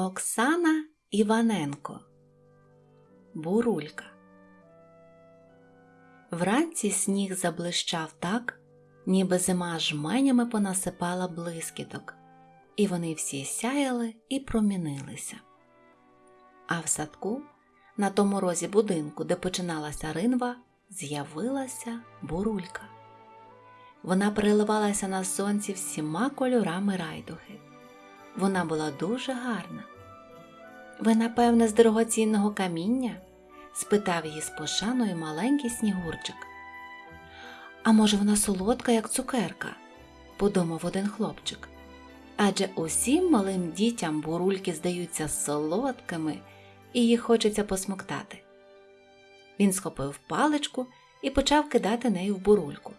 Оксана Іваненко Бурулька Вранці сніг заблищав так, ніби зима жменями понасипала блискіток, і вони всі сяяли і промінилися. А в садку, на тому розі будинку, де починалася ринва, з'явилася бурулька. Вона переливалася на сонці всіма кольорами райдуги. Вона була дуже гарна. Ви, напевне, з дорогоцінного каміння? спитав її з пошаною маленький снігурчик. А може, вона солодка, як цукерка, подумав один хлопчик. Адже усім малим дітям бурульки здаються солодкими і їх хочеться посмоктати. Він схопив паличку і почав кидати нею в бурульку.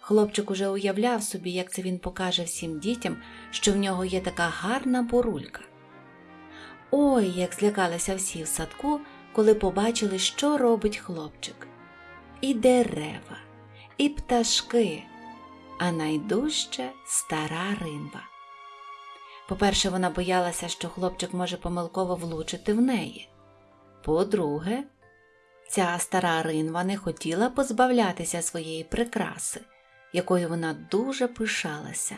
Хлопчик уже уявляв собі, як це він покаже всім дітям, що в нього є така гарна бурулька. Ой, як злякалися всі в садку, коли побачили, що робить хлопчик. І дерева, і пташки, а найдужче стара ринва. По-перше, вона боялася, що хлопчик може помилково влучити в неї. По-друге, ця стара ринва не хотіла позбавлятися своєї прикраси, якою вона дуже пишалася.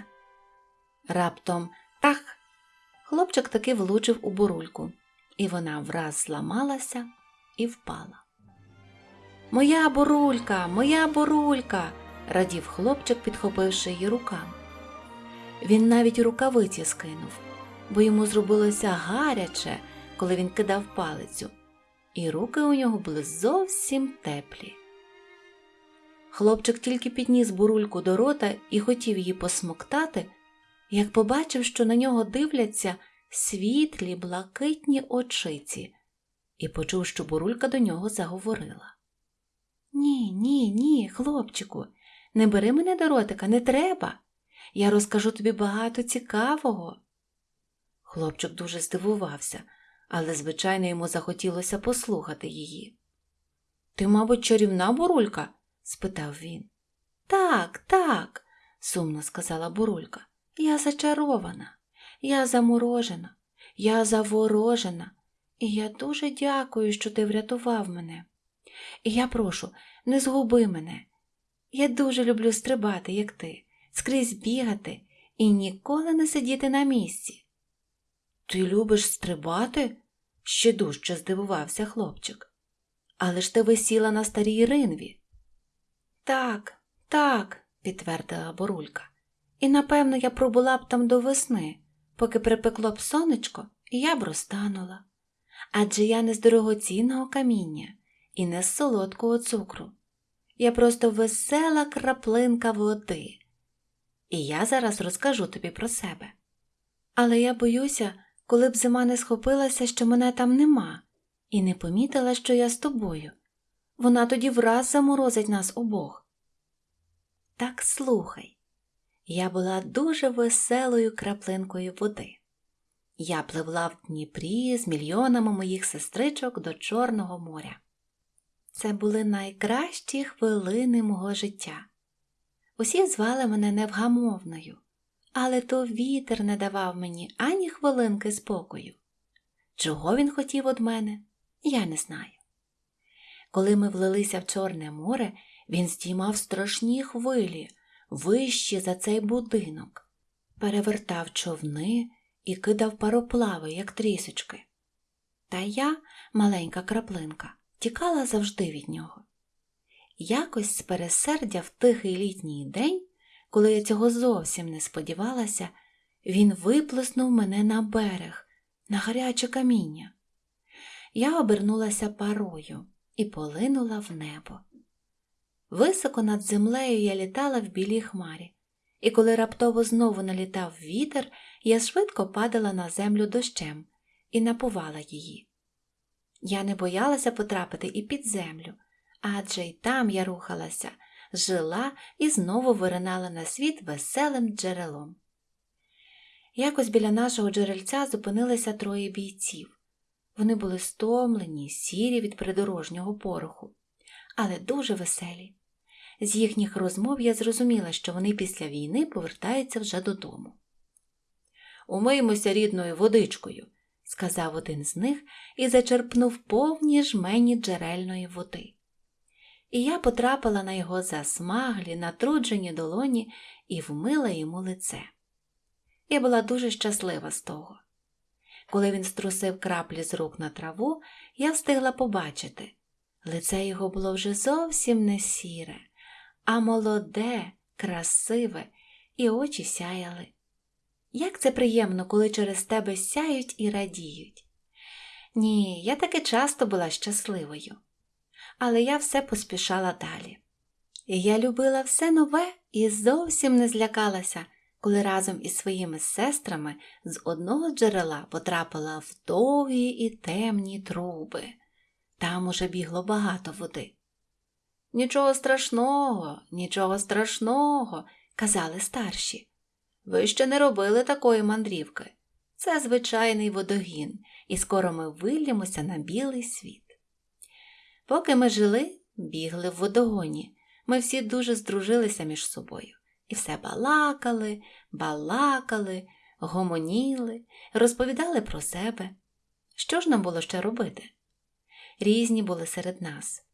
Раптом тах! Хлопчик таки влучив у бурульку, і вона враз зламалася і впала. Моя бурулька, моя бурулька, радів хлопчик, підхопивши її руками. Він навіть рукавиці скинув, бо йому зробилося гаряче, коли він кидав палицю, і руки у нього були зовсім теплі. Хлопчик тільки підніс бурульку до рота і хотів її посмоктати, як побачив, що на нього дивляться світлі блакитні очиці, і почув, що бурулька до нього заговорила. Ні, ні, ні, хлопчику, не бери мене до ротика, не треба. Я розкажу тобі багато цікавого. Хлопчик дуже здивувався, але, звичайно, йому захотілося послухати її. Ти, мабуть, чарівна бурулька? спитав він. Так, так, сумно сказала бурулька. Я зачарована, я заморожена, я заворожена, і я дуже дякую, що ти врятував мене. І я прошу, не згуби мене. Я дуже люблю стрибати, як ти, скрізь бігати і ніколи не сидіти на місці. Ти любиш стрибати? ще дужче здивувався хлопчик. Але ж ти висіла на старій ринві. Так, так, підтвердила Борулька. І напевно я пробула б там до весни, поки припекло б сонечко, і я б розтанула. Адже я не з дорогоцінного каміння і не з солодкого цукру. Я просто весела краплинка води. І я зараз розкажу тобі про себе. Але я боюся, коли б зима не схопилася, що мене там нема, і не помітила, що я з тобою. Вона тоді враз заморозить нас обох. Так слухай, я була дуже веселою краплинкою води. Я пливла в Дніпрі з мільйонами моїх сестричок до Чорного моря. Це були найкращі хвилини мого життя. Усі звали мене невгамовною, але то вітер не давав мені ані хвилинки спокою. Чого він хотів від мене, я не знаю. Коли ми влилися в Чорне море, він здіймав страшні хвилі, вищі за цей будинок, перевертав човни і кидав пароплави, як трісочки. Та я, маленька краплинка, тікала завжди від нього. Якось з пересердя в тихий літній день, коли я цього зовсім не сподівалася, він виплеснув мене на берег, на гаряче каміння. Я обернулася парою і полинула в небо. Високо над землею я літала в білій хмарі, і коли раптово знову налітав вітер, я швидко падала на землю дощем і напувала її. Я не боялася потрапити і під землю, адже й там я рухалася, жила і знову виринала на світ веселим джерелом. Якось біля нашого джерельця зупинилися троє бійців. Вони були стомлені, сірі від придорожнього пороху, але дуже веселі. З їхніх розмов я зрозуміла, що вони після війни повертаються вже додому. умиємося рідною водичкою, сказав один з них і зачерпнув повні жмені джерельної води. І я потрапила на його засмаглі, натруджені долоні і вмила йому лице. Я була дуже щаслива з того. Коли він струсив краплі з рук на траву, я встигла побачити. Лице його було вже зовсім не сіре, а молоде, красиве, і очі сяяли. Як це приємно, коли через тебе сяють і радіють. Ні, я таки часто була щасливою, але я все поспішала далі. Я любила все нове і зовсім не злякалася, коли разом із своїми сестрами з одного джерела потрапила в довгі і темні труби. Там уже бігло багато води. Нічого страшного, нічого страшного, казали старші. Ви ще не робили такої мандрівки. Це звичайний водогін, і скоро ми виллємося на білий світ. Поки ми жили, бігли в водогоні. Ми всі дуже здружилися між собою і все балакали, балакали, гомоніли, розповідали про себе. Що ж нам було ще робити? Різні були серед нас.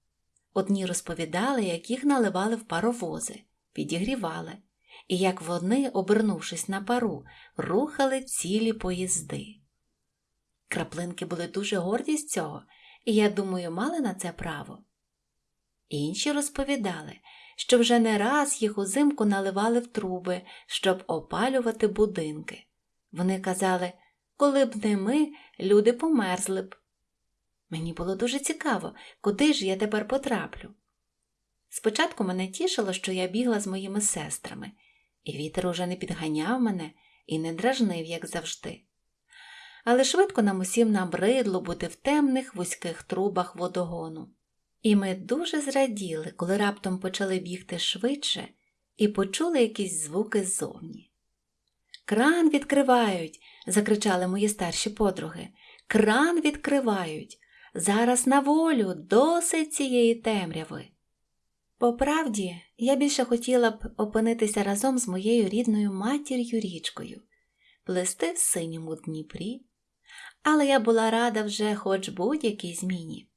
Одні розповідали, як їх наливали в паровози, підігрівали, і як вони, обернувшись на пару, рухали цілі поїзди. Краплинки були дуже горді з цього, і, я думаю, мали на це право. Інші розповідали, що вже не раз їх узимку наливали в труби, щоб опалювати будинки. Вони казали, коли б не ми, люди померзли б. Мені було дуже цікаво, куди ж я тепер потраплю. Спочатку мене тішило, що я бігла з моїми сестрами, і вітер уже не підганяв мене і не дражнив, як завжди. Але швидко нам усім набридло бути в темних вузьких трубах водогону. І ми дуже зраділи, коли раптом почали бігти швидше і почули якісь звуки ззовні. Кран відкривають, закричали мої старші подруги. Кран відкривають. Зараз на волю досить цієї темряви. По правді, я більше хотіла б опинитися разом з моєю рідною матір'ю річкою, плести в синьому Дніпрі, але я була рада вже хоч будь-якій зміні.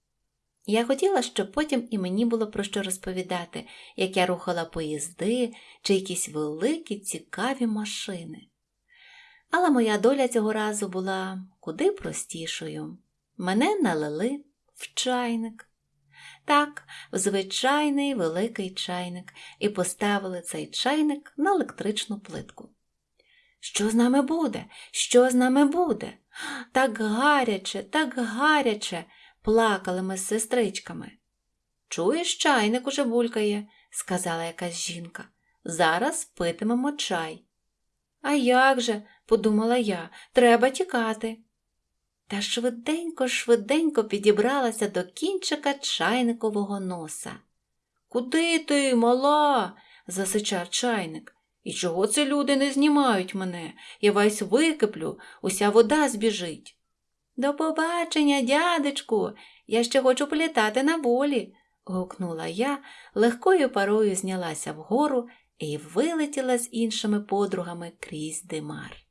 Я хотіла, щоб потім і мені було про що розповідати, як я рухала поїзди чи якісь великі цікаві машини. Але моя доля цього разу була куди простішою. Мене налили в чайник. Так, в звичайний великий чайник, і поставили цей чайник на електричну плитку. Що з нами буде? Що з нами буде? Так гаряче, так гаряче, плакали ми з сестричками. Чуєш, чайник уже булькає, сказала якась жінка. Зараз питимемо чай. А як же, подумала я, треба тікати. Та швиденько, швиденько підібралася до кінчика чайникового носа. Куди ти, мала? засичав чайник. І чого це люди не знімають мене? Я весь википлю, уся вода збіжить. До побачення, дядечку, я ще хочу політати на волі, гукнула я, легкою парою знялася вгору і вилетіла з іншими подругами крізь димар.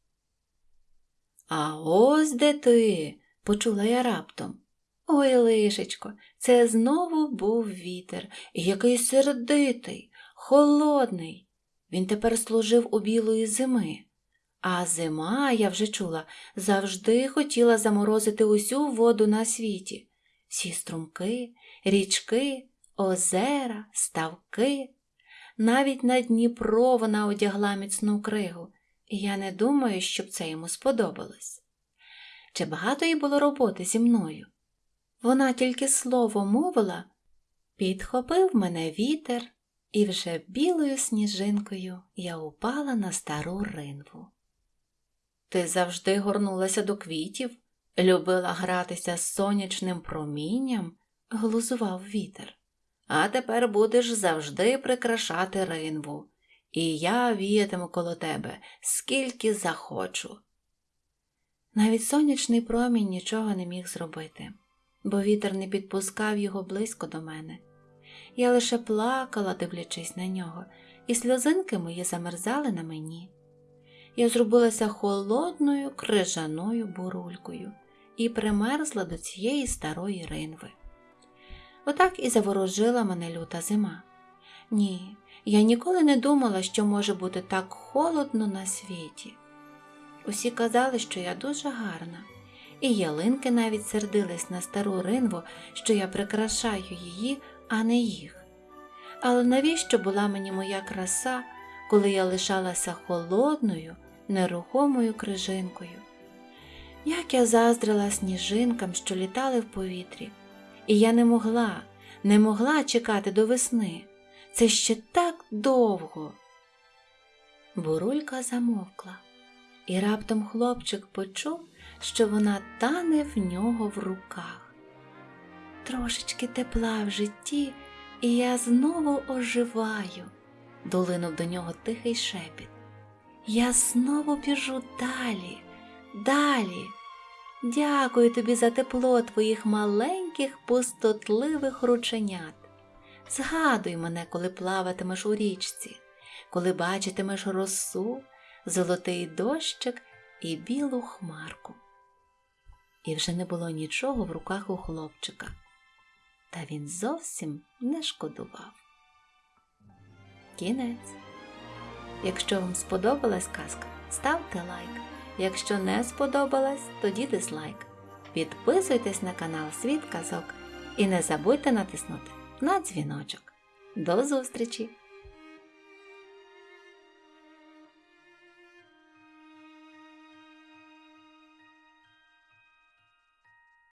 А ось де ти, почула я раптом. Ой, лишечко, це знову був вітер, який сердитий, холодний. Він тепер служив у білої зими. А зима, я вже чула, завжди хотіла заморозити усю воду на світі. Всі струмки, річки, озера, ставки. Навіть на Дніпро вона одягла міцну кригу, я не думаю, щоб це йому сподобалось. Чи багато їй було роботи зі мною? Вона тільки слово мовила, підхопив мене вітер, і вже білою сніжинкою я упала на стару ринву. Ти завжди горнулася до квітів, любила гратися з сонячним промінням, глузував вітер. А тепер будеш завжди прикрашати ринву, і я віятиму коло тебе, скільки захочу. Навіть сонячний промінь нічого не міг зробити, бо вітер не підпускав його близько до мене. Я лише плакала, дивлячись на нього, і сльозинки мої замерзали на мені. я зробилася холодною крижаною бурулькою і примерзла до цієї старої ринви. Отак і заворожила мене люта зима. Ні, я ніколи не думала, що може бути так холодно на світі. Усі казали, що я дуже гарна, і ялинки навіть сердились на стару ринву, що я прикрашаю її, а не їх. Але навіщо була мені моя краса, коли я лишалася холодною, нерухомою крижинкою? Як я заздрила сніжинкам, що літали в повітрі, і я не могла, не могла чекати до весни. Це ще так довго. Бурулька замовкла, і раптом хлопчик почув, що вона тане в нього в руках. Трошечки тепла в житті, і я знову оживаю, долинув до нього тихий шепіт. Я знову біжу далі, далі. Дякую тобі за тепло твоїх маленьких пустотливих рученят. Згадуй мене, коли плаватимеш у річці, коли бачитимеш росу, золотий дощик і білу хмарку. І вже не було нічого в руках у хлопчика, та він зовсім не шкодував. Кінець. Якщо вам сподобалась казка, ставте лайк. Якщо не сподобалась, тоді дизлайк. Підписуйтесь на канал Світ Казок і не забудьте натиснути на дзвіночок. До зустрічі!